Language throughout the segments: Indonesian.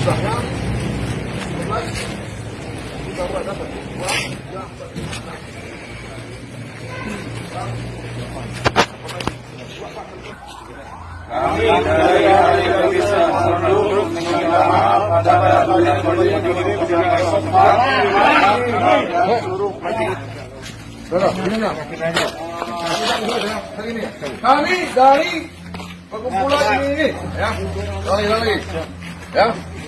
jumlahnya 11 ini baru dua kami dari hari bisa meminta maaf pada banyak kami dari perkumpulan ini ya, lali, lali. ya.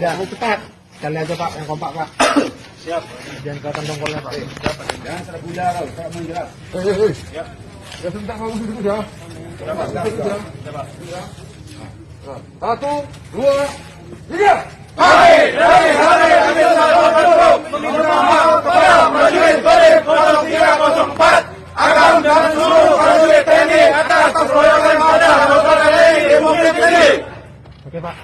beda. cepat. Kali aja Pak, yang kompak Pak. Siap. Jangan kelihatan dongkolnya Pak. Siap, Jangan serap bunda kau, serap bunda. Eh, eh, eh. Siap. Ya sebentar kalau duduk ya. Sudah sudah. Satu, dua, tiga. Hai, hai, hai, kami hai hai hai hai hai hai hai hai akan dan seluruh prajurit TNI atas keroyokan pada anggota TNI di Bukit Tinggi. Oke Pak.